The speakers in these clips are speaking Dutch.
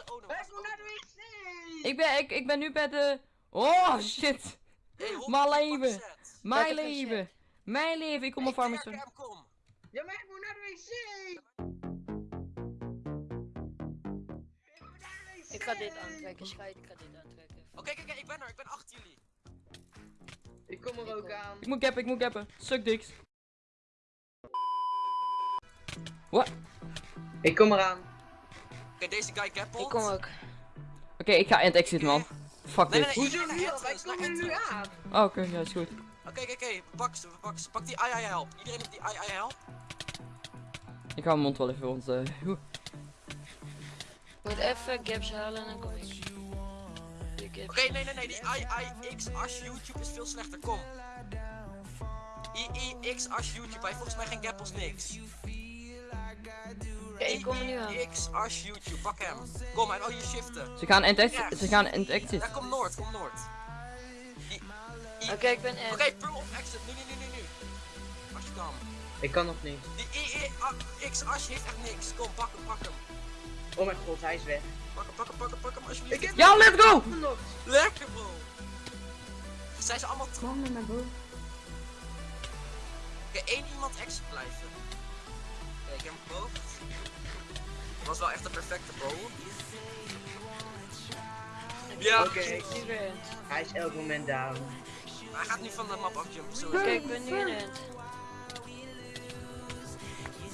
oh, no, Ik was moet naar de wc! Ik ben, ik, ik ben nu bij de... Oh, shit. Hey, Mijn leven. Mijn leven. Mijn leven. Ik kom op farmers. Ja, maar ik moet naar de wc! Ik ga dit aantrekken, scheid, ik ga dit aantrekken. Oké, kijk, kijk, ik ben er, ik ben achter jullie. Ik kom er ook aan. Ik moet gappen, ik moet gappen. Suk diks. Wat? Ik kom eraan. Oké, deze guy gappelt. Ik kom ook. Oké, ik ga end exit, man. Fuck Nee, dit. nee, Hoezo nu al? Wij komen nu entrance. aan. Oh, oké, ja, is goed. Oké, oké, oké, pak ze, pak ze. Pak die ai ai help. Iedereen op die ai ai help. Ik hou mijn mond wel even rond. eh. Ik moet even gaps halen en dan kom ik. Oké, nee, nee, nee, die ai ai x as YouTube is veel slechter, kom. I I x as YouTube, hij heeft volgens mij geen gappels niks. Ik kom er nu aan. X as YouTube, pak hem. Kom, hij wil hier shiften. Ze gaan exit. Ze gaan exit. Ja, kom Noord, kom Noord. Oké, ik ben Oké, er. pull op exit, nu, nu, nu, nu, nu. Als je kan. Ik kan nog niet. Die I, I A- X as heeft echt niks. Kom, pak hem, pak hem. Oh mijn god, hij is weg. Pak hem, pak hem, pak hem, pak hem, alsjeblieft. Ik heb Ja, let's go! Lekker, bro. Zijn ze allemaal terug? Kom naar boven. Oké, één iemand exit blijven. Oké, ik heb hem boven. Dat was wel echt een perfecte bow. Ja, Oké, end. hij is elk moment down. hij gaat nu van de map afjumpen. Zo, Oké, ik ben nu in end.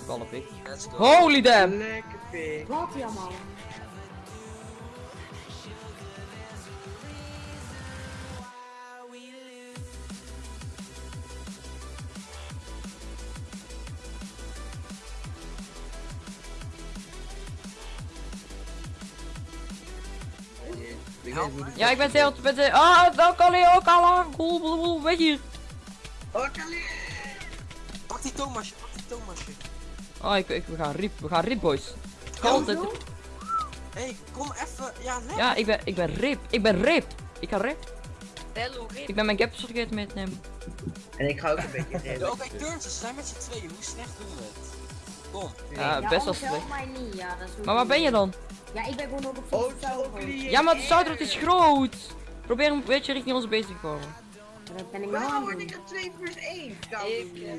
Ballen pik. let's go. Holy damn! Lekker pik. Wat jammer. Ja, ik ben ik ben zeer. Ah, welke allee, ook al. Cool, cool, cool, weet je. Oh, Kali! Pak die Thomasje, pak die Thomasje. Oh, ik, ik, we gaan rip, we gaan rip, boys. Altijd. Hé, hey, kom even. Ja, lekker. Ja, ik ben, ik ben rip. Ik ben rip. Ik ga rip. Bello, rip. Ik ben mijn gaps vergeten mee te nemen. En ik ga ook een beetje redden. Oké, turns, ze zijn met z'n tweeën. Hoe slecht doen we het? Kom. Ja, ja, best wel slecht. mij niet. Ja, dat is ook Maar waar ben je dan? Ja, ik ben gewoon op Oh. Chocoli! Ja, maar de zoutrood is groot. Probeer een beetje richting onze base te komen. Dat ben ik nou aan Waarom het word ik een 2 plus 1? Ik, eh,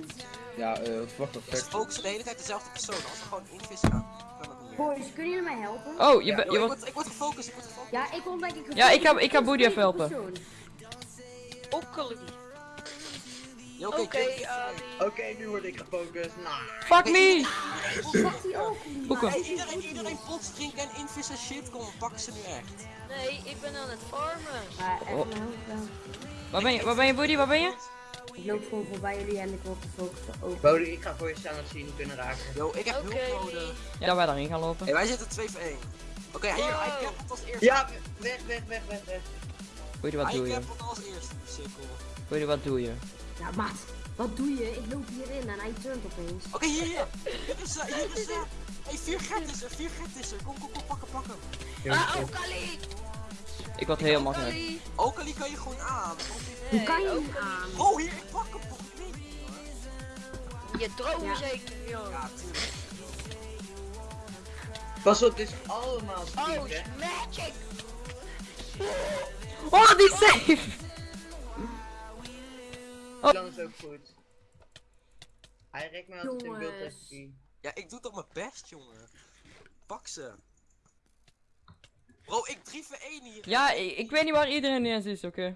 Ja, eh, wat wacht op ze focussen de hele tijd dezelfde persoon. Als we gewoon invissen gaan, kan het niet meer. Boys, kunnen jullie mij helpen? Oh, je, Ja, je ik, wordt... word, ik word gefocust, ik word gefocust. Ja, ik word denk ik Ja, ik ga- ik ga Boody even helpen. persoon. Ja, Oké. Oké, nu word ik gefocust. Nou. Fuck me! Die ook. Boeken. Iedereen, iedereen pots drinken en invissen shit. Kom, pak ze nu echt. Nee, ik ben aan het farmen. Maar Oh. even helpen. Waar ben je, waar ben je, Woody? Waar ben je? Ik loop gewoon voorbij jullie en ik word gefocust op. Bodie, ik ga voor je staan ze je niet kunnen raken. Yo, ik heb Oké. hulp nodig. Ja, dat wij daarin gaan lopen. Hey, wij zitten 2 voor 1. Oké, hier, Wow. hij cappelt als eerste. Ja, weg, weg, weg, weg, weg. Woody, wat hij doe je? cappelt als eerste. Cirkel. Wat doe je? Ja, maat. Wat doe je? Ik loop hierin en hij turnt opeens. Oké, hier, hier. Hier is ze, hier is ze. Hey, 4 get is er, 4 get is er. Kom, kom, kom, pak hem, pak hem. Ah, Okkeli. Ik. Okkeli. Ook al die kan je gewoon aan. Hoe kan je hem aan? Oh, hier, ik pak hem toch. Ik niet. Je droom Ja. zeker, joh. Ja, tuurlijk. Pas op, dit is allemaal Oh, magic. Oh, die safe! Oh. Dan is ook goed. Hij rekt me altijd in beeld. Ja, ik doe toch mijn best, jongen. Pak ze. Bro, ik 3 voor 1 hier. Ja, ik, ik weet niet waar iedereen eens is, oké.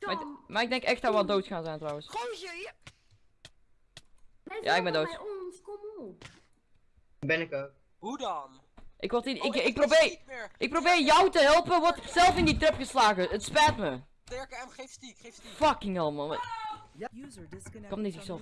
Maar, ik- Tom, maar ik denk echt dat we dood gaan zijn trouwens. Gozer, hier. blijf Ja, ik ben dood. bij ons, kom op. Ben ik ook. Hoe dan? Ik, word in, Oh, ik, heb ik, geen probeer, ik probeer jou te helpen, word zelf in die trap geslagen. Het spijt me. Sterke M, geef stiek, geef stiek. Fucking hell, man. User Kom niet zichzelf.